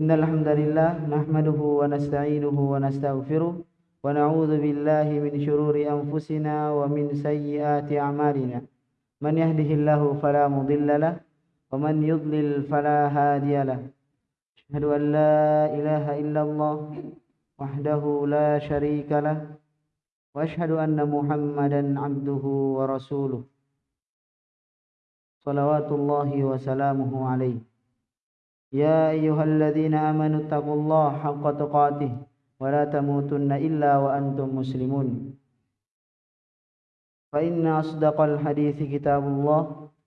إن الحمد لله نحمده ونستعينه ونستغفره ونعوذ بالله من شرور أنفسنا ومن سيئات أعمالنا. من يهده الله فلا مضل له ومن يضلل فلا هادي له. أشهد أن لا إله إلا الله وحده لا شريك له وأشهد أن محمدا عبده ورسوله. صلوات الله وسلامه عليه. يا أيها الذين آمنوا اتقوا الله حق تقاته ولا تموتن إلا وأنتم مسلمون. فإن أصدق الحديث كتاب الله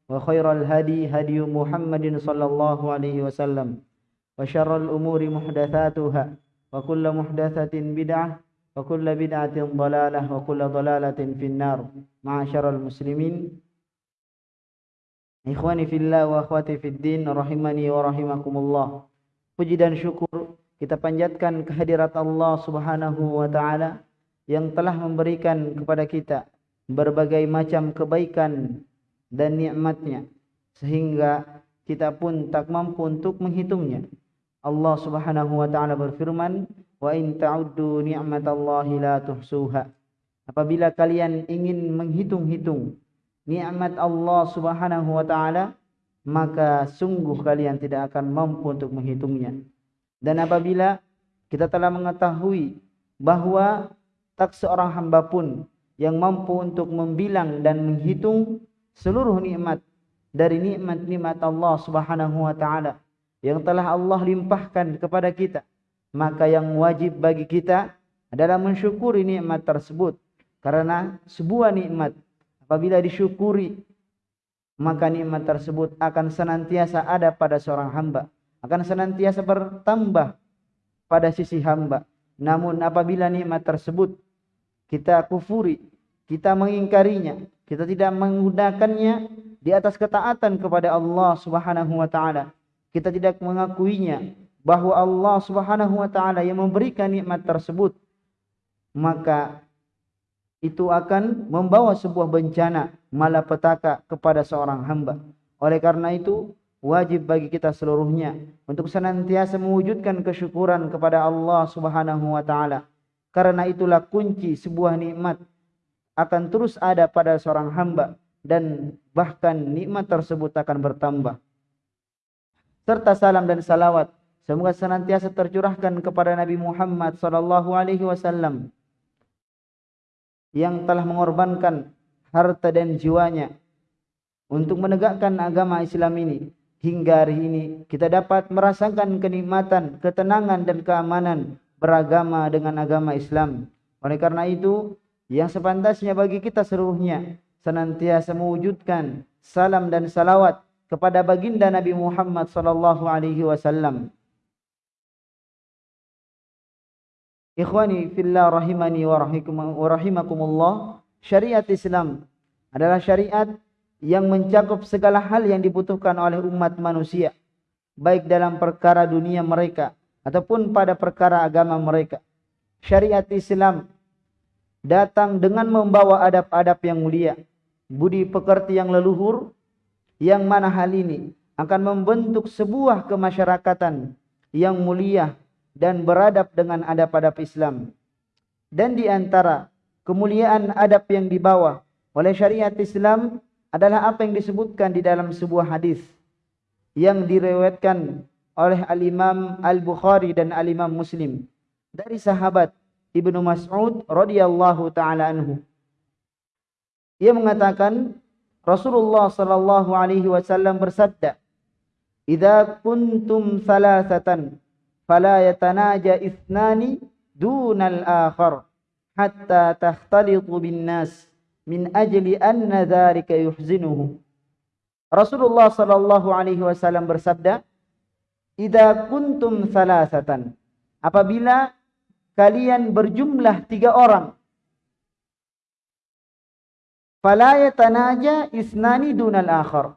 وخير الهدي هدي محمد صلى الله عليه وسلم وشر الأمور محدثاتها وكل محدثة بدعة وكل بدعة ضلالة وكل ضلالة في النار. معاشر المسلمين Ikhwani fillah wa akhwati fid din rahimani wa rahimakumullah. Puji dan syukur kita panjatkan kehadirat Allah Subhanahu wa taala yang telah memberikan kepada kita berbagai macam kebaikan dan nikmatnya sehingga kita pun tak mampu untuk menghitungnya. Allah Subhanahu wa taala berfirman, "Wa in ta'uddu ni'matallahi la tuhsuha." Apabila kalian ingin menghitung-hitung nikmat Allah Subhanahu wa taala maka sungguh kalian tidak akan mampu untuk menghitungnya. Dan apabila kita telah mengetahui bahwa tak seorang hamba pun yang mampu untuk membilang dan menghitung seluruh nikmat dari nikmat-nikmat Allah Subhanahu wa taala yang telah Allah limpahkan kepada kita, maka yang wajib bagi kita adalah mensyukuri nikmat tersebut karena sebuah nikmat Apabila disyukuri, maka nikmat tersebut akan senantiasa ada pada seorang hamba. Akan senantiasa bertambah pada sisi hamba. Namun apabila nikmat tersebut kita kufuri, kita mengingkarinya, kita tidak menggunakannya di atas ketaatan kepada Allah Subhanahu wa taala. Kita tidak mengakuinya bahwa Allah Subhanahu wa taala yang memberikan nikmat tersebut, maka itu akan membawa sebuah bencana malapetaka kepada seorang hamba. Oleh karena itu, wajib bagi kita seluruhnya untuk senantiasa mewujudkan kesyukuran kepada Allah Subhanahu wa taala. Karena itulah kunci sebuah nikmat akan terus ada pada seorang hamba dan bahkan nikmat tersebut akan bertambah. Serta salam dan salawat semoga senantiasa tercurahkan kepada Nabi Muhammad sallallahu alaihi wasallam yang telah mengorbankan harta dan jiwanya untuk menegakkan agama Islam ini hingga hari ini kita dapat merasakan kenikmatan, ketenangan dan keamanan beragama dengan agama Islam. Oleh karena itu, yang sepantasnya bagi kita seluruhnya senantiasa mewujudkan salam dan salawat kepada baginda Nabi Muhammad sallallahu alaihi wasallam Ikhwani fillah rahimani wa rahimakumullah, syariat Islam adalah syariat yang mencakup segala hal yang dibutuhkan oleh umat manusia, baik dalam perkara dunia mereka ataupun pada perkara agama mereka. Syariat Islam datang dengan membawa adab-adab yang mulia, budi pekerti yang leluhur, yang mana hal ini akan membentuk sebuah kemasyarakatan yang mulia dan beradab dengan adab-adab Islam. Dan di antara kemuliaan adab yang dibawa oleh syariat Islam adalah apa yang disebutkan di dalam sebuah hadis yang diriwayatkan oleh Al-Imam Al-Bukhari dan Al-Imam Muslim dari sahabat Ibnu Mas'ud radhiyallahu taala anhu. Ia mengatakan Rasulullah sallallahu alaihi wasallam bersabda, "Idza kuntum salasatan fala yatanaja ithnani dunal akhar hatta takhtalitu bin nas min ajli anna dhalika yuhzinuhu Rasulullah sallallahu alaihi wasallam bersabda Idza kuntum salasatan apabila kalian berjumlah tiga orang fala yatanaja isnani dunal akhar.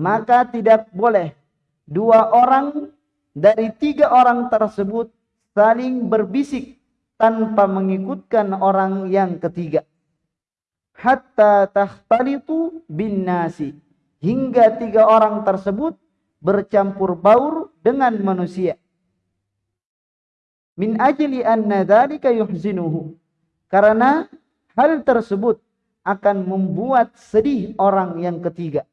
Maka tidak boleh dua orang dari tiga orang tersebut saling berbisik tanpa mengikutkan orang yang ketiga. Hatta takhtalitu bin nasi. Hingga tiga orang tersebut bercampur baur dengan manusia. min ajli anna dzalika yuhzinuhu. Karena hal tersebut akan membuat sedih orang yang ketiga.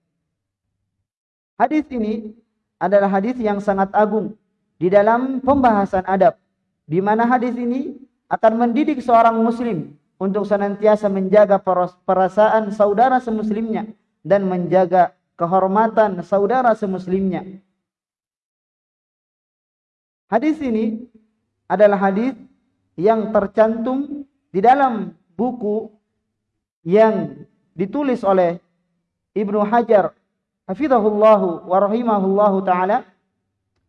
Hadis ini adalah hadis yang sangat agung di dalam pembahasan adab di mana hadis ini akan mendidik seorang muslim untuk senantiasa menjaga perasaan saudara semuslimnya dan menjaga kehormatan saudara semuslimnya. Hadis ini adalah hadis yang tercantum di dalam buku yang ditulis oleh Ibnu Hajar hafizahullahu wa rahimahullahu taala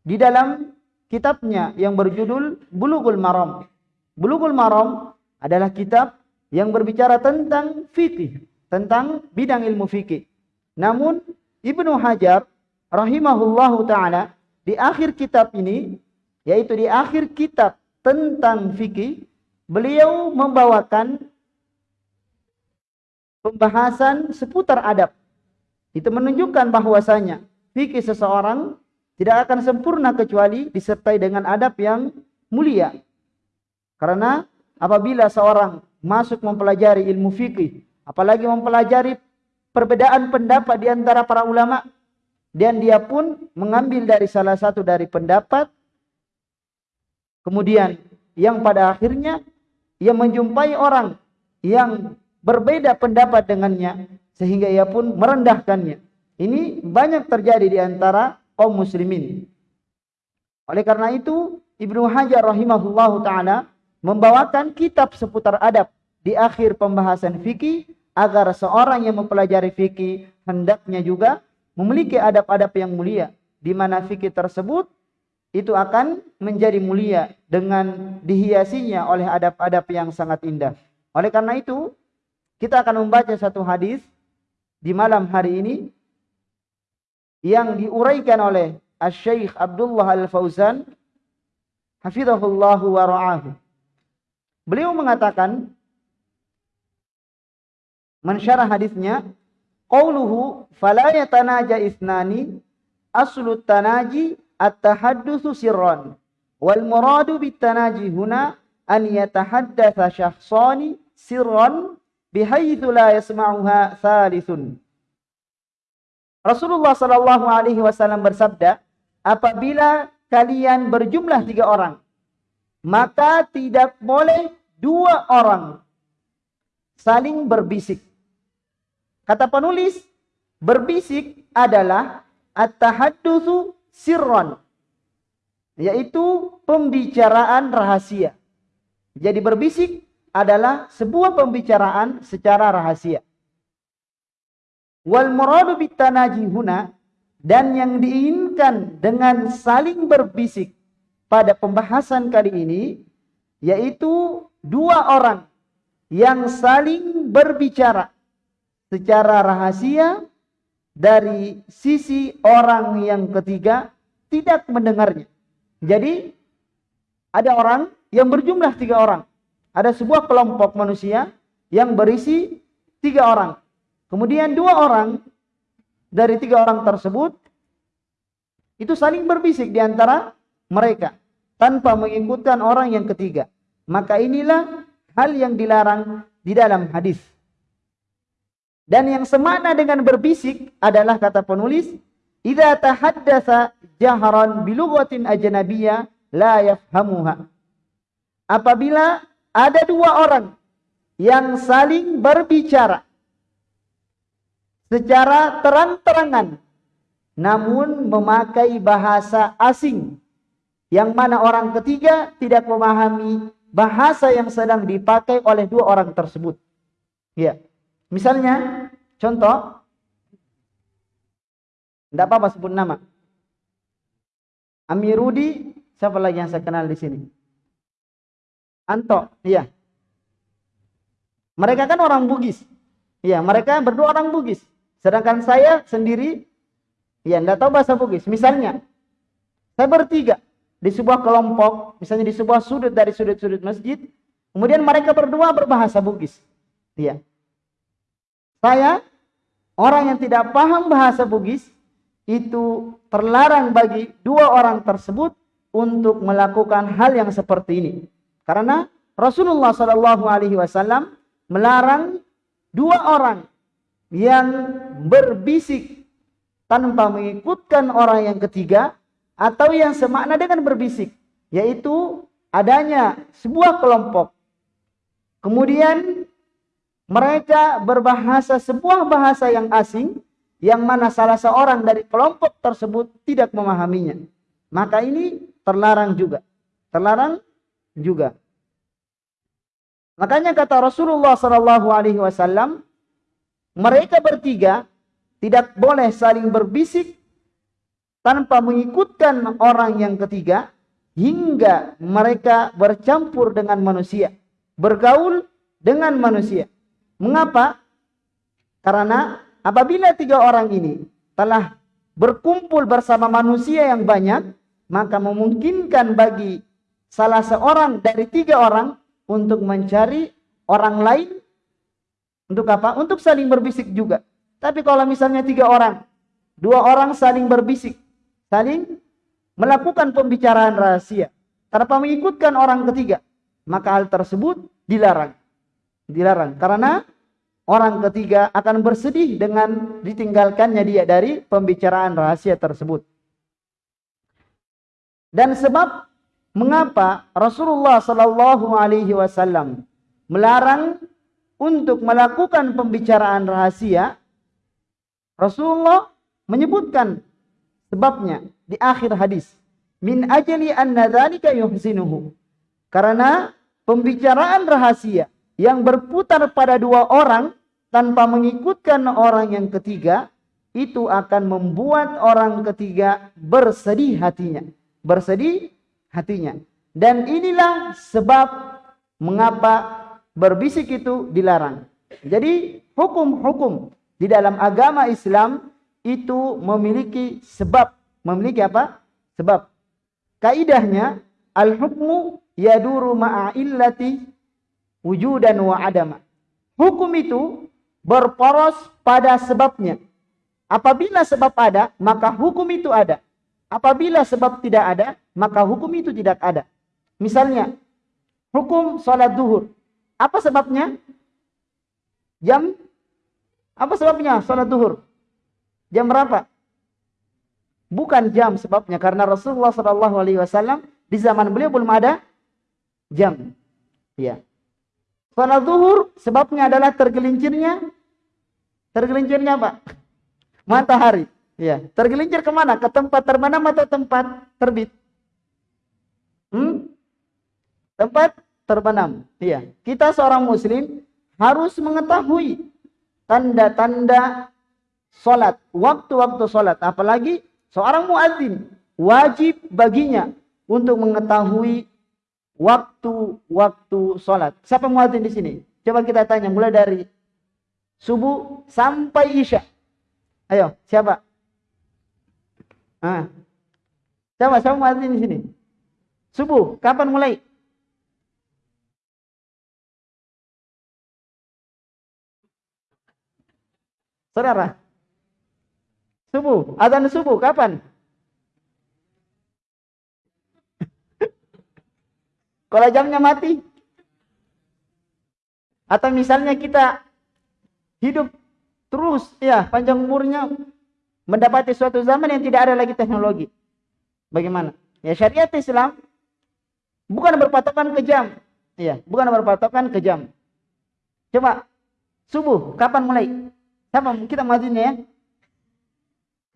di dalam kitabnya yang berjudul Bulughul Maram. Bulughul Maram adalah kitab yang berbicara tentang fikih, tentang bidang ilmu fikih. Namun Ibnu Hajar rahimahullahu taala di akhir kitab ini yaitu di akhir kitab tentang fikih, beliau membawakan pembahasan seputar adab. Itu menunjukkan bahwasanya fikih seseorang tidak akan sempurna kecuali disertai dengan adab yang mulia. Karena apabila seorang masuk mempelajari ilmu fikih, apalagi mempelajari perbedaan pendapat di antara para ulama, dan dia pun mengambil dari salah satu dari pendapat Kemudian yang pada akhirnya ia menjumpai orang yang berbeda pendapat dengannya sehingga ia pun merendahkannya. Ini banyak terjadi di antara kaum muslimin. Oleh karena itu, Ibnu Hajar rahimahullahu taala membawakan kitab seputar adab di akhir pembahasan fikih agar seorang yang mempelajari fikih hendaknya juga memiliki adab-adab yang mulia di mana fikih tersebut itu akan menjadi mulia dengan dihiasinya oleh adab-adab yang sangat indah. Oleh karena itu, kita akan membaca satu hadis di malam hari ini yang diuraikan oleh Asy-Syaikh Abdullah Al-Fauzan hafizahullah wa ra'ahu. Beliau mengatakan mensyarah hadisnya qauluhu fala yatanaja isnani aslu tanaji at-tahaddusu sirran wal muradu bitanaji huna an yatahaddatsa syakhsani sirran bihaitsu la Rasulullah sallallahu alaihi wasallam bersabda apabila kalian berjumlah tiga orang maka tidak boleh dua orang saling berbisik kata penulis berbisik adalah at-tahaddusu sirron yaitu pembicaraan rahasia. Jadi berbisik adalah sebuah pembicaraan secara rahasia. Wal muradu bitanaji huna dan yang diinginkan dengan saling berbisik pada pembahasan kali ini yaitu dua orang yang saling berbicara secara rahasia dari sisi orang yang ketiga tidak mendengarnya. Jadi ada orang yang berjumlah tiga orang. Ada sebuah kelompok manusia yang berisi tiga orang. Kemudian dua orang dari tiga orang tersebut itu saling berbisik di antara mereka tanpa mengikutkan orang yang ketiga. Maka inilah hal yang dilarang di dalam hadis. Dan yang semakna dengan berbisik adalah kata penulis, "Idza tahaddatsa jahran bi lughatin ajnabiyyah la yafhamuha." Apabila ada dua orang yang saling berbicara secara terang-terangan namun memakai bahasa asing yang mana orang ketiga tidak memahami bahasa yang sedang dipakai oleh dua orang tersebut. Ya. Misalnya, contoh, tidak apa-apa sebut nama. Amirudi, siapa lagi yang saya kenal di sini? Anto, iya. Mereka kan orang Bugis. Iya, mereka berdua orang Bugis. Sedangkan saya sendiri, iya, tidak tahu bahasa Bugis. Misalnya, saya bertiga di sebuah kelompok, misalnya di sebuah sudut dari sudut-sudut masjid, kemudian mereka berdua berbahasa Bugis. Iya. Saya orang yang tidak paham bahasa Bugis itu terlarang bagi dua orang tersebut untuk melakukan hal yang seperti ini. Karena Rasulullah Shallallahu Alaihi Wasallam melarang dua orang yang berbisik tanpa mengikutkan orang yang ketiga atau yang semakna dengan berbisik yaitu adanya sebuah kelompok. Kemudian mereka berbahasa sebuah bahasa yang asing yang mana salah seorang dari kelompok tersebut tidak memahaminya. Maka ini terlarang juga. Terlarang juga makanya kata Rasulullah sallallahu alaihi wasallam mereka bertiga tidak boleh saling berbisik tanpa mengikutkan orang yang ketiga hingga mereka bercampur dengan manusia, bergaul dengan manusia. Mengapa? Karena apabila tiga orang ini telah berkumpul bersama manusia yang banyak, maka memungkinkan bagi salah seorang dari tiga orang untuk mencari orang lain untuk apa? Untuk saling berbisik juga. Tapi kalau misalnya tiga orang, dua orang saling berbisik, saling melakukan pembicaraan rahasia tanpa mengikutkan orang ketiga, maka hal tersebut dilarang. Dilarang karena orang ketiga akan bersedih dengan ditinggalkannya dia dari pembicaraan rahasia tersebut. Dan sebab mengapa Rasulullah Shallallahu Alaihi Wasallam melarang untuk melakukan pembicaraan rahasia Rasulullah menyebutkan sebabnya di akhir hadis. Min ajli anna yuhsinuhu. Karena pembicaraan rahasia yang berputar pada dua orang tanpa mengikutkan orang yang ketiga itu akan membuat orang ketiga bersedih hatinya. Bersedih hatinya. Dan inilah sebab mengapa berbisik itu dilarang. Jadi hukum-hukum di dalam agama Islam itu memiliki sebab. Memiliki apa? Sebab. Kaidahnya al-hukmu yaduru ma'a illati wujudan wa adama. Hukum itu berporos pada sebabnya. Apabila sebab ada, maka hukum itu ada. Apabila sebab tidak ada, maka hukum itu tidak ada. Misalnya, hukum sholat duhur. Apa sebabnya? Jam apa sebabnya salat duhur? Jam berapa? Bukan jam sebabnya karena Rasulullah Wasallam di zaman beliau belum ada jam. Ya. Salat duhur sebabnya adalah tergelincirnya tergelincirnya apa? Matahari. Ya. Tergelincir ke mana? Ke tempat terbenam atau tempat terbit? Hmm? Tempat terbenam. Iya. Kita seorang muslim harus mengetahui tanda-tanda solat, waktu-waktu solat. Apalagi seorang muadzin wajib baginya untuk mengetahui waktu-waktu solat. Siapa muadzin di sini? Coba kita tanya mulai dari subuh sampai isya. Ayo, siapa? Ah. Siapa? Siapa muadzin di sini? Subuh, kapan mulai? Saudara. Subuh, azan subuh kapan? Kalau jamnya mati. Atau misalnya kita hidup terus ya panjang umurnya mendapati suatu zaman yang tidak ada lagi teknologi. Bagaimana? Ya syariat Islam bukan berpatokan ke jam. Ya, bukan berpatokan ke jam. Coba subuh kapan mulai? Siapa kita majunya ya?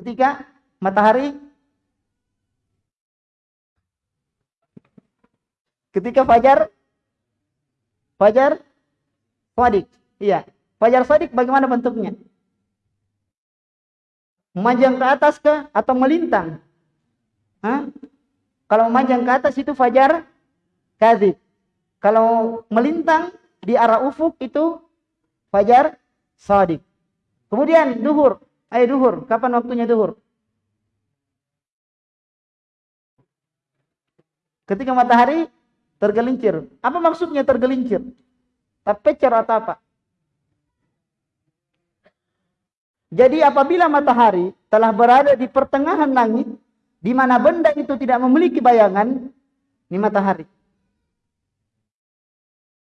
Ketika matahari ketika fajar fajar sadik. Iya. Fajar sadik bagaimana bentuknya? Memanjang ke atas ke atau melintang? Hah? Kalau memanjang ke atas itu fajar kadib. Kalau melintang di arah ufuk itu fajar sadik. Kemudian duhur. Ayo duhur. Kapan waktunya duhur? Ketika matahari tergelincir. Apa maksudnya tergelincir? Terpecer atau apa? Jadi apabila matahari telah berada di pertengahan langit, di mana benda itu tidak memiliki bayangan ini matahari.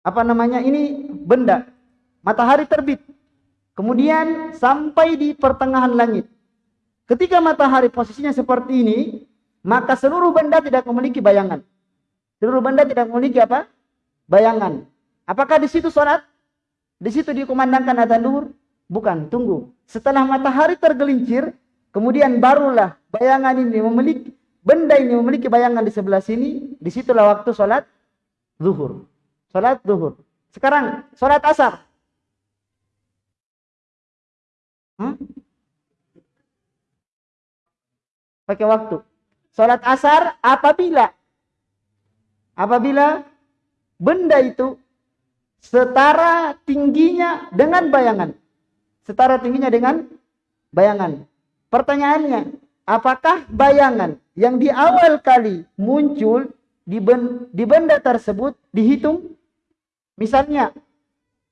Apa namanya? Ini benda. Matahari terbit. Kemudian sampai di pertengahan langit. Ketika matahari posisinya seperti ini, maka seluruh benda tidak memiliki bayangan. Seluruh benda tidak memiliki apa? Bayangan. Apakah di situ sholat? Di situ dikumandangkan adzan duhur? Bukan, tunggu. Setelah matahari tergelincir, kemudian barulah bayangan ini memiliki benda ini memiliki bayangan di sebelah sini, di situlah waktu sholat zuhur. Sholat zuhur. Sekarang sholat asar. Hmm? Pakai waktu. Sholat asar apabila apabila benda itu setara tingginya dengan bayangan. Setara tingginya dengan bayangan. Pertanyaannya, apakah bayangan yang di awal kali muncul di, ben, di benda tersebut dihitung? Misalnya,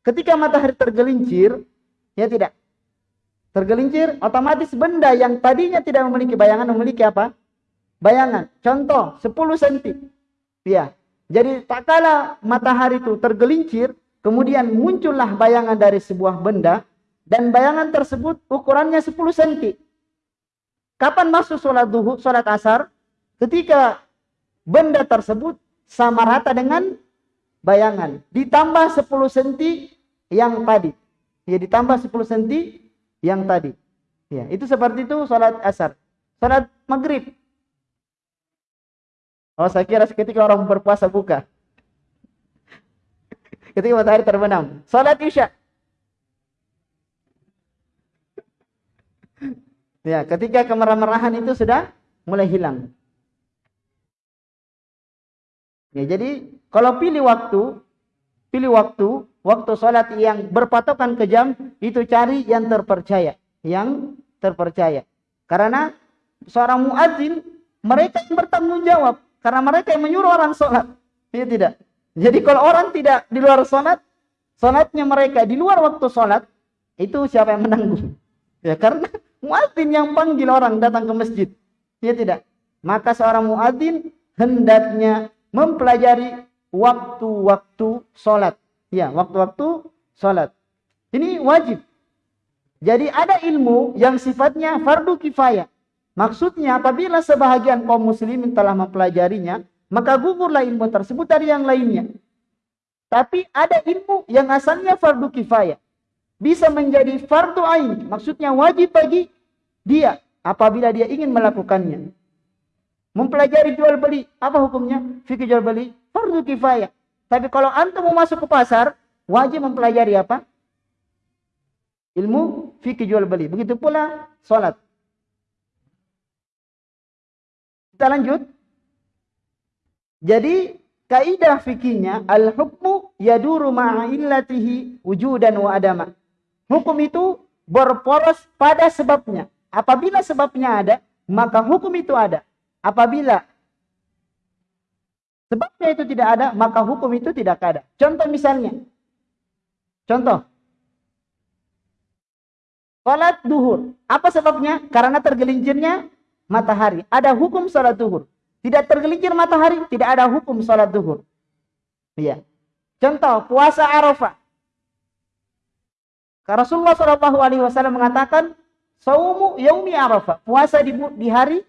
ketika matahari tergelincir, ya tidak. Tergelincir, otomatis benda yang tadinya tidak memiliki bayangan memiliki apa? Bayangan. Contoh, 10 cm. Ya. Jadi tak kala matahari itu tergelincir, Kemudian muncullah bayangan dari sebuah benda dan bayangan tersebut ukurannya 10 cm. Kapan masuk sholat duhur, sholat asar? Ketika benda tersebut sama rata dengan bayangan. Ditambah 10 cm yang tadi. Ya, ditambah 10 cm yang tadi. Ya, itu seperti itu sholat asar. Sholat maghrib. Oh, saya kira ketika orang berpuasa buka ketika matahari terbenam. Salat Isya. Ya, ketika kemerah-merahan itu sudah mulai hilang. Ya, jadi kalau pilih waktu, pilih waktu, waktu salat yang berpatokan ke jam, itu cari yang terpercaya, yang terpercaya. Karena seorang muadzin mereka yang bertanggung jawab karena mereka yang menyuruh orang salat. Ya tidak. Jadi kalau orang tidak di luar sholat, sholatnya mereka di luar waktu sholat, itu siapa yang menanggung? Ya karena muadzin yang panggil orang datang ke masjid. Ya tidak. Maka seorang muadzin hendaknya mempelajari waktu-waktu sholat. Ya, waktu-waktu sholat. Ini wajib. Jadi ada ilmu yang sifatnya fardu kifayah. Maksudnya apabila sebahagian kaum muslimin telah mempelajarinya, maka gugurlah ilmu tersebut dari yang lainnya. Tapi ada ilmu yang asalnya fardu kifayah. Bisa menjadi fardu ain, maksudnya wajib bagi dia apabila dia ingin melakukannya. Mempelajari jual beli, apa hukumnya? Fikih jual beli, fardu kifayah. Tapi kalau antum mau masuk ke pasar, wajib mempelajari apa? Ilmu fikih jual beli. Begitu pula salat. Kita lanjut. Jadi kaidah fikihnya al-hukmu yaduru ma'a illatihi wujudan wa adama. Hukum itu berporos pada sebabnya. Apabila sebabnya ada, maka hukum itu ada. Apabila sebabnya itu tidak ada, maka hukum itu tidak ada. Contoh misalnya. Contoh. Salat duhur. Apa sebabnya? Karena tergelincirnya matahari. Ada hukum salat duhur. Tidak tergelincir matahari, tidak ada hukum sholat duhur. Iya. Contoh, puasa Arafah. Rasulullah Shallallahu Alaihi Wasallam mengatakan, saumu yaumi Arafah, puasa di, di hari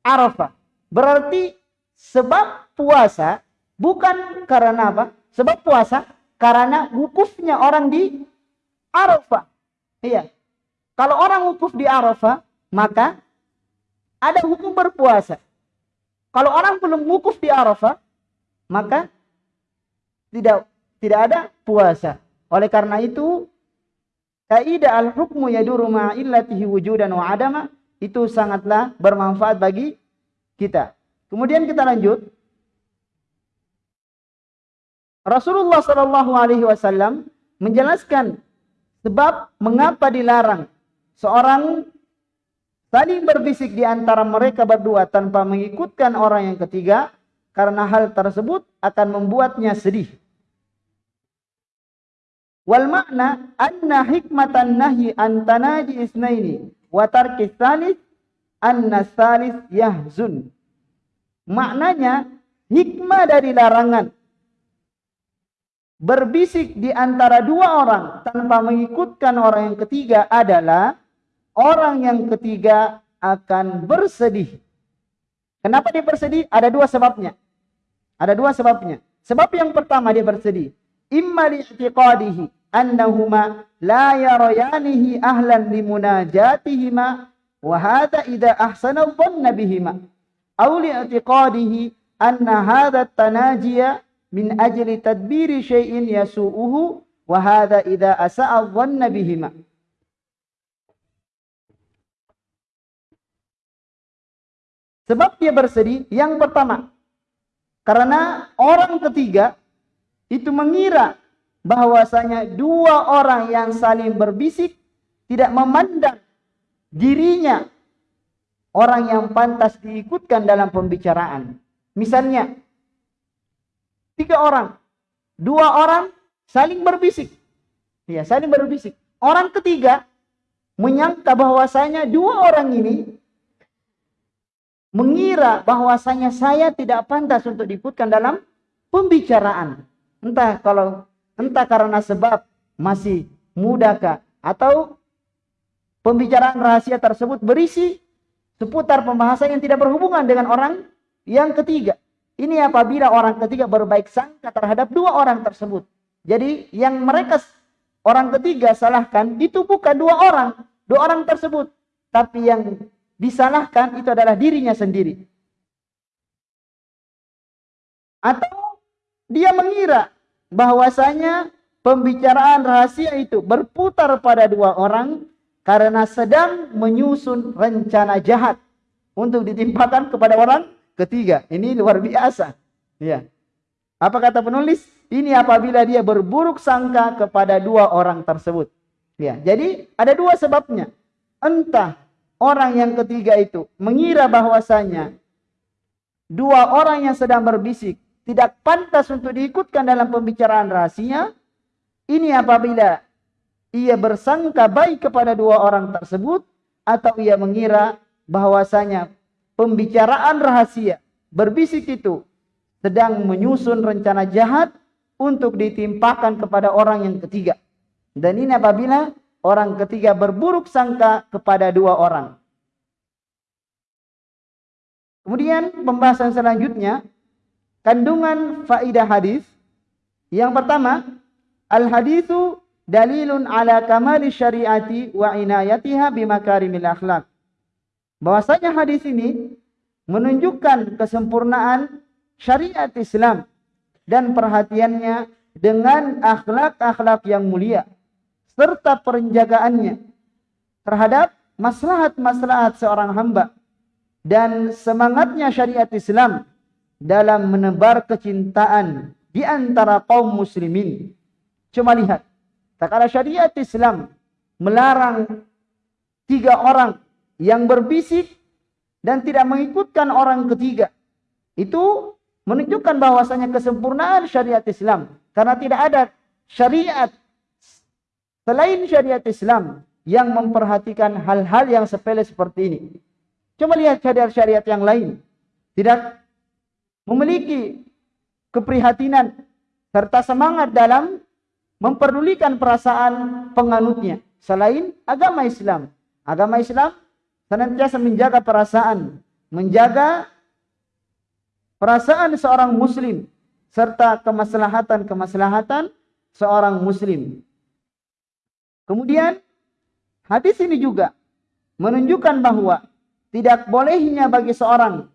Arafah. Berarti sebab puasa bukan karena apa? Sebab puasa karena wukufnya orang di Arafah. Iya. Kalau orang wukuf di Arafah, maka ada hukum berpuasa. Kalau orang belum wukuf di Arafah, maka tidak tidak ada puasa. Oleh karena itu, kaidah al-hukmu yaduru ma'illatihi wujudan wa adama itu sangatlah bermanfaat bagi kita. Kemudian kita lanjut. Rasulullah Shallallahu Alaihi Wasallam menjelaskan sebab mengapa dilarang seorang saling berbisik di antara mereka berdua tanpa mengikutkan orang yang ketiga karena hal tersebut akan membuatnya sedih. Wal makna anna hikmatan nahi an tanaji isnaini wa tarki thalith anna salis yahzun. Maknanya hikmah dari larangan berbisik di antara dua orang tanpa mengikutkan orang yang ketiga adalah orang yang ketiga akan bersedih. Kenapa dia bersedih? Ada dua sebabnya. Ada dua sebabnya. Sebab yang pertama dia bersedih. Imma li'tiqadihi annahuma la yarayanihi ahlan limunajatihima wa hadha idza ahsana dhanna bihima. Aw li'tiqadihi anna hadha tanajiya min ajli tadbiri syai'in yasu'uhu wa hadha idza asa'a dhanna bihima. Sebab dia bersedih yang pertama karena orang ketiga itu mengira bahwasanya dua orang yang saling berbisik tidak memandang dirinya orang yang pantas diikutkan dalam pembicaraan. Misalnya, tiga orang, dua orang saling berbisik. Ya, saling berbisik. Orang ketiga menyangka bahwasanya dua orang ini mengira bahwasanya saya tidak pantas untuk diikutkan dalam pembicaraan. Entah kalau entah karena sebab masih mudakah atau pembicaraan rahasia tersebut berisi seputar pembahasan yang tidak berhubungan dengan orang yang ketiga. Ini apabila orang ketiga berbaik sangka terhadap dua orang tersebut. Jadi yang mereka orang ketiga salahkan itu bukan dua orang, dua orang tersebut, tapi yang disalahkan itu adalah dirinya sendiri. Atau dia mengira bahwasanya pembicaraan rahasia itu berputar pada dua orang karena sedang menyusun rencana jahat untuk ditimpakan kepada orang ketiga. Ini luar biasa. Ya. Apa kata penulis? Ini apabila dia berburuk sangka kepada dua orang tersebut. Ya, jadi ada dua sebabnya. Entah orang yang ketiga itu mengira bahwasanya dua orang yang sedang berbisik tidak pantas untuk diikutkan dalam pembicaraan rahasia, ini apabila ia bersangka baik kepada dua orang tersebut atau ia mengira bahwasanya pembicaraan rahasia berbisik itu sedang menyusun rencana jahat untuk ditimpakan kepada orang yang ketiga. Dan ini apabila orang ketiga berburuk sangka kepada dua orang. Kemudian pembahasan selanjutnya kandungan faidah hadis. Yang pertama, al hadithu dalilun ala kamali syariati wa inayatiha bimakarimil akhlak. Bahwasanya hadis ini menunjukkan kesempurnaan syariat Islam dan perhatiannya dengan akhlak-akhlak yang mulia serta penjagaannya terhadap maslahat-maslahat seorang hamba dan semangatnya syariat Islam dalam menebar kecintaan di antara kaum muslimin. Cuma lihat, tak ada syariat Islam melarang tiga orang yang berbisik dan tidak mengikutkan orang ketiga. Itu menunjukkan bahwasanya kesempurnaan syariat Islam karena tidak ada syariat Selain syariat Islam yang memperhatikan hal-hal yang sepele seperti ini. Coba lihat syariat-syariat yang lain. Tidak memiliki keprihatinan serta semangat dalam memperdulikan perasaan penganutnya. Selain agama Islam. Agama Islam senantiasa menjaga perasaan. Menjaga perasaan seorang muslim. Serta kemaslahatan-kemaslahatan seorang muslim. Kemudian hadis ini juga menunjukkan bahwa tidak bolehnya bagi seorang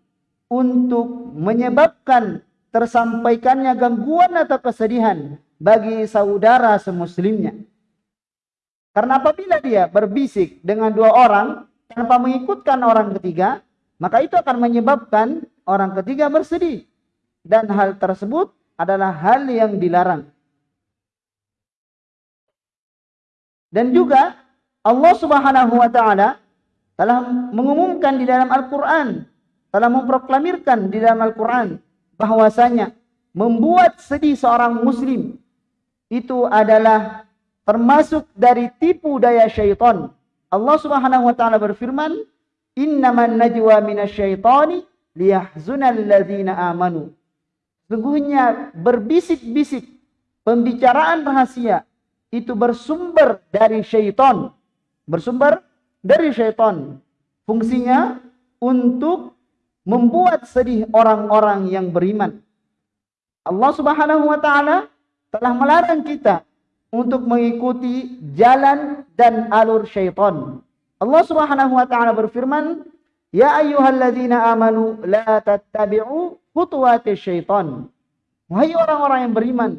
untuk menyebabkan tersampaikannya gangguan atau kesedihan bagi saudara semuslimnya. Karena apabila dia berbisik dengan dua orang tanpa mengikutkan orang ketiga, maka itu akan menyebabkan orang ketiga bersedih. Dan hal tersebut adalah hal yang dilarang. Dan juga Allah Subhanahu wa taala telah mengumumkan di dalam Al-Qur'an, telah memproklamirkan di dalam Al-Qur'an bahwasanya membuat sedih seorang muslim itu adalah termasuk dari tipu daya syaitan. Allah Subhanahu wa taala berfirman, innaman najwa minasyaitani liyahzunal ladzina amanu. Sungguhnya berbisik-bisik pembicaraan rahasia itu bersumber dari syaitan. Bersumber dari syaitan. Fungsinya untuk membuat sedih orang-orang yang beriman. Allah Subhanahu wa taala telah melarang kita untuk mengikuti jalan dan alur syaitan. Allah Subhanahu wa taala berfirman, "Ya ayyuhalladzina amanu la tattabi'u khutuwati syaitan." Wahai orang-orang yang beriman,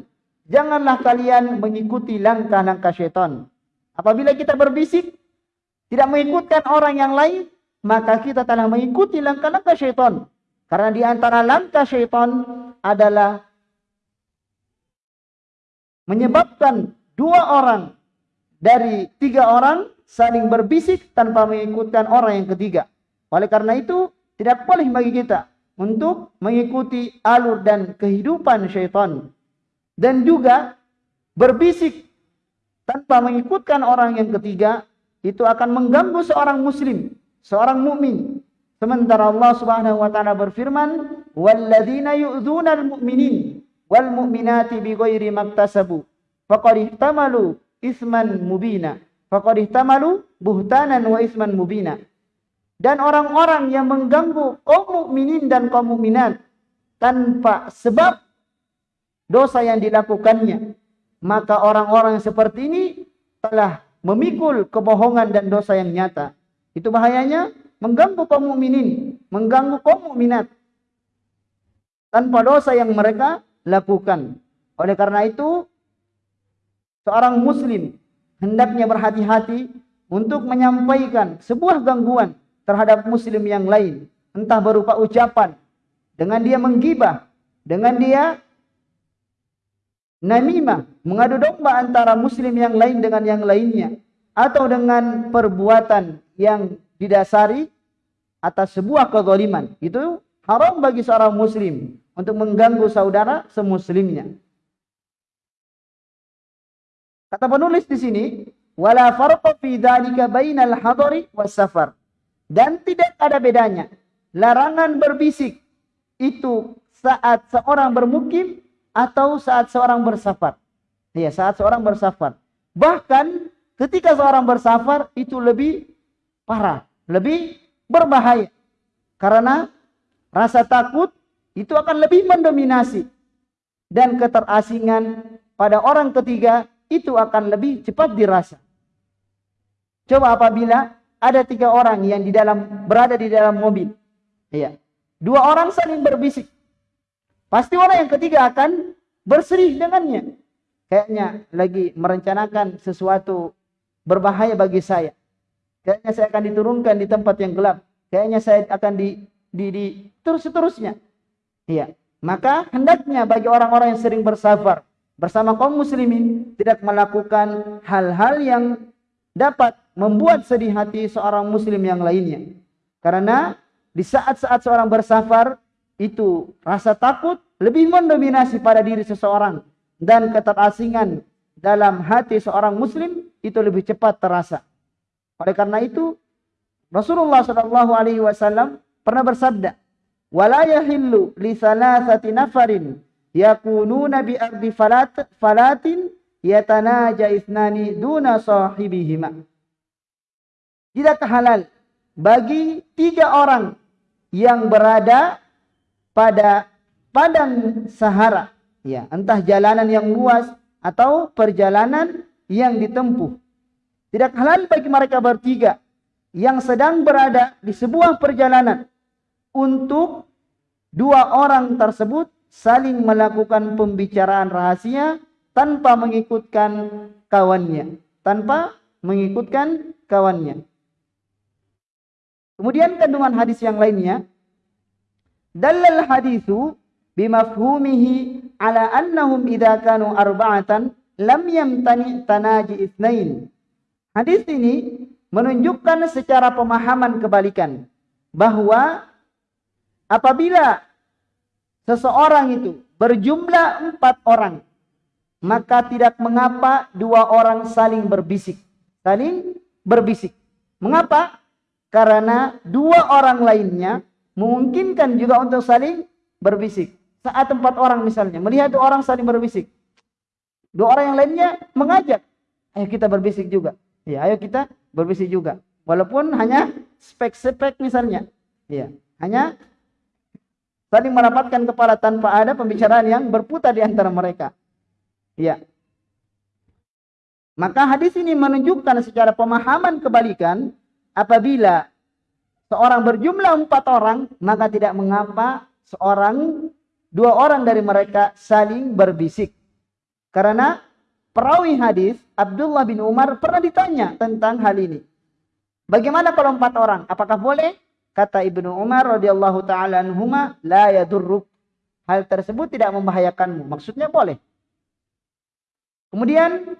janganlah kalian mengikuti langkah-langkah syaitan. Apabila kita berbisik tidak mengikutkan orang yang lain, maka kita telah mengikuti langkah-langkah syaitan. Karena di antara langkah syaitan adalah menyebabkan dua orang dari tiga orang saling berbisik tanpa mengikutkan orang yang ketiga. Oleh karena itu, tidak boleh bagi kita untuk mengikuti alur dan kehidupan syaitan. Dan juga berbisik tanpa mengikutkan orang yang ketiga, itu akan mengganggu seorang muslim, seorang mukmin. Sementara Allah Subhanahu wa taala berfirman, "Walladzina yu'dzuna al-mu'minin wal mu'minati bighairi maktasabu. Faqad ihtamalu isman mubina. Faqad ihtamalu buhtanan wa isman mubina. Dan orang-orang yang mengganggu kaum mukminin dan kaum mukminat tanpa sebab dosa yang dilakukannya maka orang-orang seperti ini telah memikul kebohongan dan dosa yang nyata itu bahayanya mengganggu kaum mukminin mengganggu kaum mukminat tanpa dosa yang mereka lakukan. Oleh karena itu, seorang muslim hendaknya berhati-hati untuk menyampaikan sebuah gangguan terhadap muslim yang lain. Entah berupa ucapan, dengan dia menggibah, dengan dia namimah, mengadu domba antara muslim yang lain dengan yang lainnya. Atau dengan perbuatan yang didasari atas sebuah kezaliman. Itu haram bagi seorang muslim untuk mengganggu saudara semuslimnya. Kata penulis di sini, wala farqa fi dzalika bainal hadari safar. Dan tidak ada bedanya. Larangan berbisik itu saat seorang bermukim atau saat seorang bersafar. Ya, saat seorang bersafar. Bahkan ketika seorang bersafar itu lebih parah, lebih berbahaya. Karena rasa takut itu akan lebih mendominasi dan keterasingan pada orang ketiga itu akan lebih cepat dirasa. Coba apabila ada tiga orang yang di dalam berada di dalam mobil, iya, dua orang saling berbisik, pasti orang yang ketiga akan berserih dengannya. Kayaknya lagi merencanakan sesuatu berbahaya bagi saya. Kayaknya saya akan diturunkan di tempat yang gelap. Kayaknya saya akan di, di, di terus seterusnya. Iya. Maka hendaknya bagi orang-orang yang sering bersafar bersama kaum muslimin tidak melakukan hal-hal yang dapat membuat sedih hati seorang muslim yang lainnya. Karena di saat-saat seorang bersafar itu rasa takut lebih mendominasi pada diri seseorang dan keterasingan dalam hati seorang muslim itu lebih cepat terasa. Oleh karena itu Rasulullah Shallallahu alaihi wasallam pernah bersabda, wala yahillu li salasati nafarin yakununa bi ardi falat falatin yatanaja isnani duna sahibihima. Tidak halal bagi tiga orang yang berada pada padang Sahara? Ya entah jalanan yang luas atau perjalanan yang ditempuh tidak halal bagi mereka bertiga yang sedang berada di sebuah perjalanan untuk dua orang tersebut saling melakukan pembicaraan rahasia tanpa mengikutkan kawannya, tanpa mengikutkan kawannya. Kemudian kandungan hadis yang lainnya, dalal hadisu bimafhumihi ala annahum idza kanu arba'atan lam yamtani tanaji itsnain. Hadis ini menunjukkan secara pemahaman kebalikan bahwa Apabila seseorang itu berjumlah empat orang, maka tidak mengapa dua orang saling berbisik. Saling berbisik. Mengapa? Karena dua orang lainnya memungkinkan juga untuk saling berbisik. Saat empat orang misalnya, melihat dua orang saling berbisik. Dua orang yang lainnya mengajak, ayo kita berbisik juga. Ya, ayo kita berbisik juga. Walaupun hanya spek-spek misalnya. Ya, hanya saling merapatkan kepala tanpa ada pembicaraan yang berputar di antara mereka. Ya. Maka hadis ini menunjukkan secara pemahaman kebalikan apabila seorang berjumlah empat orang maka tidak mengapa seorang dua orang dari mereka saling berbisik. Karena perawi hadis Abdullah bin Umar pernah ditanya tentang hal ini. Bagaimana kalau empat orang? Apakah boleh? Kata Ibnu Umar radhiyallahu taala anhuma, la yadurruk. Hal tersebut tidak membahayakanmu. Maksudnya boleh. Kemudian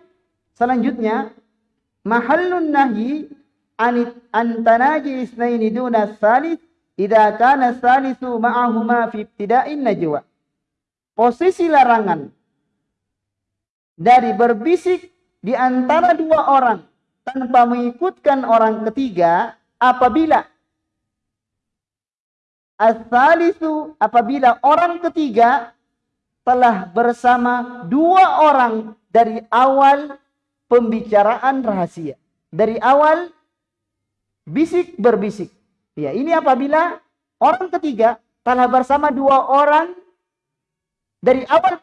Selanjutnya, mahallun nahi antanaji isnaini duna salis idza kana salisu ma'ahuma fi ibtida'in najwa. Posisi larangan dari berbisik di antara dua orang tanpa mengikutkan orang ketiga apabila as-salisu apabila orang ketiga telah bersama dua orang dari awal pembicaraan rahasia. Dari awal bisik berbisik. Ya, ini apabila orang ketiga telah bersama dua orang dari awal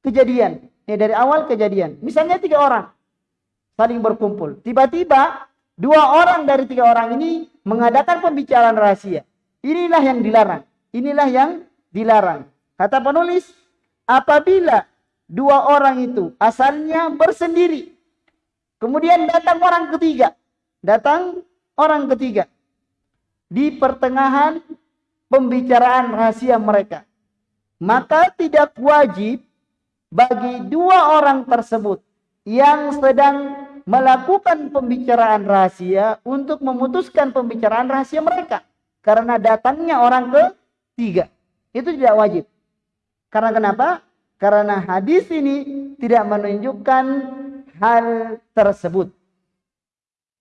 kejadian. Ya, dari awal kejadian. Misalnya tiga orang saling berkumpul. Tiba-tiba dua orang dari tiga orang ini mengadakan pembicaraan rahasia. Inilah yang dilarang. Inilah yang dilarang. Kata penulis, apabila dua orang itu asalnya bersendiri Kemudian datang orang ketiga. Datang orang ketiga. Di pertengahan pembicaraan rahasia mereka. Maka tidak wajib bagi dua orang tersebut yang sedang melakukan pembicaraan rahasia untuk memutuskan pembicaraan rahasia mereka. Karena datangnya orang ketiga. Itu tidak wajib. Karena kenapa? Karena hadis ini tidak menunjukkan hal tersebut.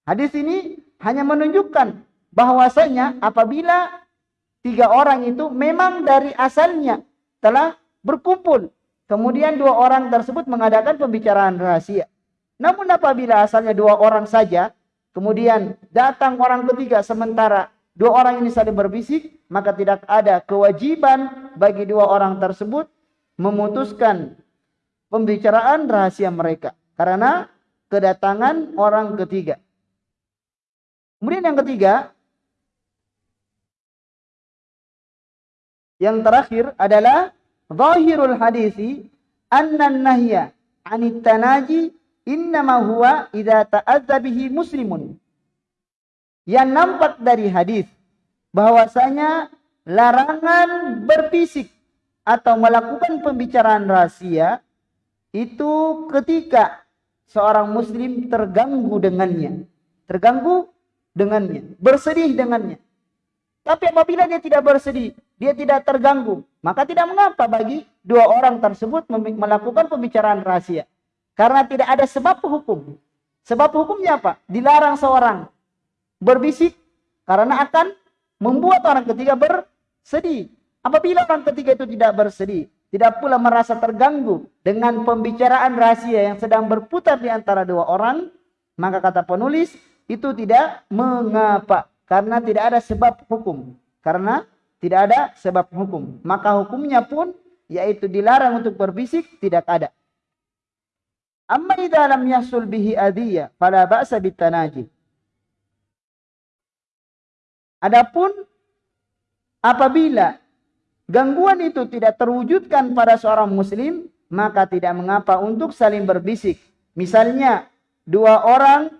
Hadis ini hanya menunjukkan bahwasanya apabila tiga orang itu memang dari asalnya telah berkumpul. Kemudian dua orang tersebut mengadakan pembicaraan rahasia. Namun apabila asalnya dua orang saja, kemudian datang orang ketiga sementara dua orang ini saling berbisik, maka tidak ada kewajiban bagi dua orang tersebut memutuskan pembicaraan rahasia mereka. Karena kedatangan orang ketiga. Kemudian yang ketiga, yang terakhir adalah zahirul hadisi anna nahya anit tanaji innama huwa idza ta'azza bihi muslimun. Yang nampak dari hadis bahwasanya larangan berbisik atau melakukan pembicaraan rahasia itu ketika seorang muslim terganggu dengannya. Terganggu dengannya. Bersedih dengannya. Tapi apabila dia tidak bersedih, dia tidak terganggu, maka tidak mengapa bagi dua orang tersebut melakukan pembicaraan rahasia. Karena tidak ada sebab hukum. Sebab hukumnya apa? Dilarang seorang berbisik karena akan membuat orang ketiga bersedih. Apabila orang ketiga itu tidak bersedih, tidak pula merasa terganggu dengan pembicaraan rahasia yang sedang berputar di antara dua orang, maka kata penulis itu tidak mengapa karena tidak ada sebab hukum. Karena tidak ada sebab hukum, maka hukumnya pun yaitu dilarang untuk berbisik tidak ada. Amma idza lam yasul bihi adiyya fala ba'sa bitanaji. Adapun apabila gangguan itu tidak terwujudkan pada seorang muslim, maka tidak mengapa untuk saling berbisik. Misalnya, dua orang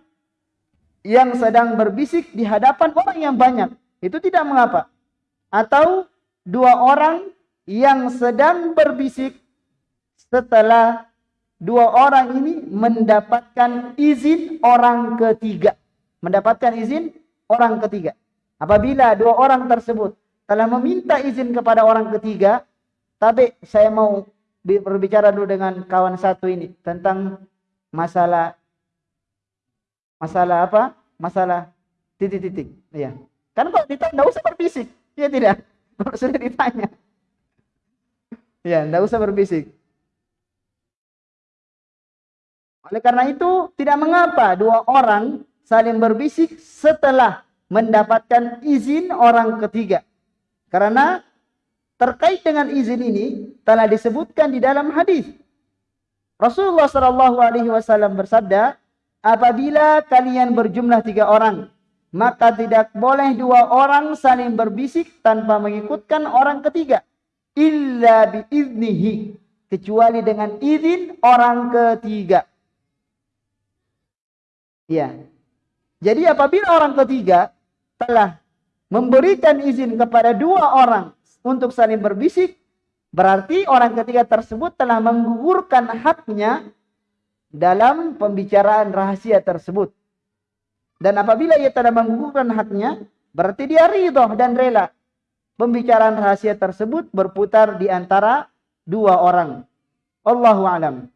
yang sedang berbisik di hadapan orang yang banyak, itu tidak mengapa. Atau dua orang yang sedang berbisik setelah dua orang ini mendapatkan izin orang ketiga. Mendapatkan izin orang ketiga. Apabila dua orang tersebut telah meminta izin kepada orang ketiga, tapi saya mau berbicara dulu dengan kawan satu ini tentang masalah masalah apa? Masalah titik-titik. Ya. Kan kalau ditanya enggak usah berbisik. Ya tidak. Kalau sudah ditanya. Ya, enggak usah berbisik. Oleh karena itu, tidak mengapa dua orang saling berbisik setelah mendapatkan izin orang ketiga. Karena terkait dengan izin ini telah disebutkan di dalam hadis. Rasulullah Wasallam bersabda, apabila kalian berjumlah tiga orang, maka tidak boleh dua orang saling berbisik tanpa mengikutkan orang ketiga, illa biiznihi, kecuali dengan izin orang ketiga. Ya. Jadi apabila orang ketiga telah memberikan izin kepada dua orang untuk saling berbisik, berarti orang ketiga tersebut telah menggugurkan haknya dalam pembicaraan rahasia tersebut. Dan apabila ia telah menggugurkan haknya, berarti dia ridho dan rela. Pembicaraan rahasia tersebut berputar di antara dua orang. Allahu alam.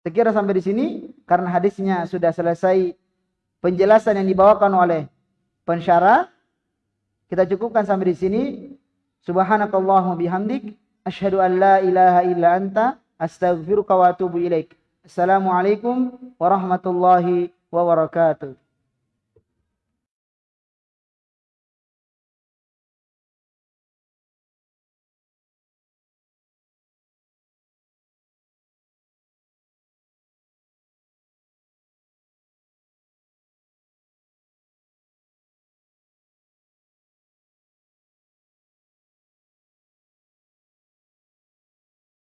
Sekira sampai di sini karena hadisnya sudah selesai penjelasan yang dibawakan oleh pensyarah. Kita cukupkan sampai di sini. Subhanakallahumma bihamdik asyhadu an la ilaha illa anta astaghfiruka wa atubu السلام عليكم ورحمة الله وبركاته.